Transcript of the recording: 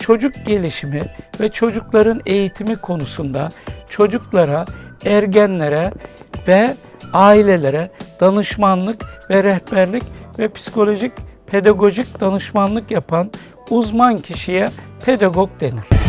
çocuk gelişimi ve çocukların eğitimi konusunda çocuklara, ergenlere ve ailelere danışmanlık ve rehberlik ve psikolojik pedagojik danışmanlık yapan uzman kişiye pedagog denir.